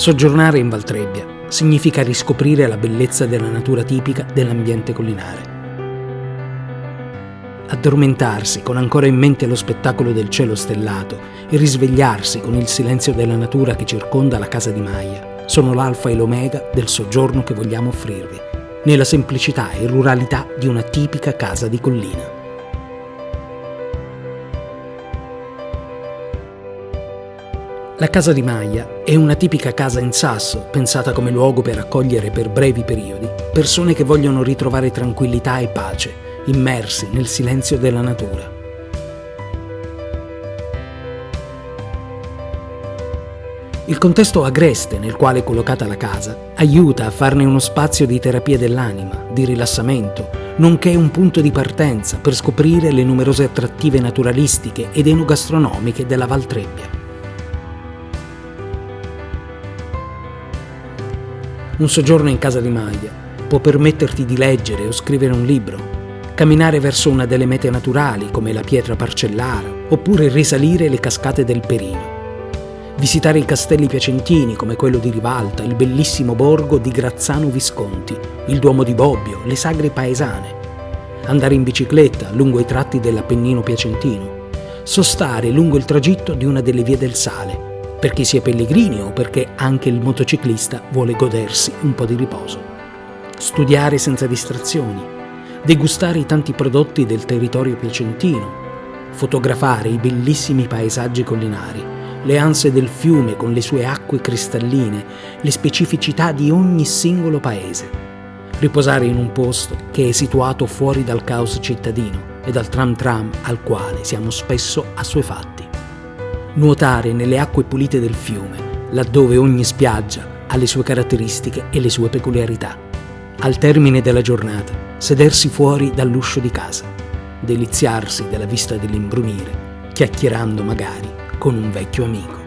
Soggiornare in Valtrebbia significa riscoprire la bellezza della natura tipica dell'ambiente collinare. Addormentarsi con ancora in mente lo spettacolo del cielo stellato e risvegliarsi con il silenzio della natura che circonda la casa di Maya sono l'alfa e l'omega del soggiorno che vogliamo offrirvi, nella semplicità e ruralità di una tipica casa di collina. La casa di Maya è una tipica casa in sasso, pensata come luogo per accogliere per brevi periodi persone che vogliono ritrovare tranquillità e pace, immersi nel silenzio della natura. Il contesto agreste nel quale è collocata la casa aiuta a farne uno spazio di terapia dell'anima, di rilassamento, nonché un punto di partenza per scoprire le numerose attrattive naturalistiche ed enogastronomiche della Val Un soggiorno in casa di Maglia può permetterti di leggere o scrivere un libro, camminare verso una delle mete naturali come la pietra parcellara, oppure risalire le cascate del Perino. Visitare i castelli piacentini come quello di Rivalta, il bellissimo borgo di Grazzano Visconti, il Duomo di Bobbio, le sagre paesane. Andare in bicicletta lungo i tratti dell'Appennino piacentino. Sostare lungo il tragitto di una delle vie del Sale per chi sia pellegrini o perché anche il motociclista vuole godersi un po' di riposo. Studiare senza distrazioni, degustare i tanti prodotti del territorio piacentino, fotografare i bellissimi paesaggi collinari, le anse del fiume con le sue acque cristalline, le specificità di ogni singolo paese, riposare in un posto che è situato fuori dal caos cittadino e dal tram tram al quale siamo spesso assuefatti nuotare nelle acque pulite del fiume, laddove ogni spiaggia ha le sue caratteristiche e le sue peculiarità. Al termine della giornata, sedersi fuori dall'uscio di casa, deliziarsi della vista dell'imbrunire, chiacchierando magari con un vecchio amico.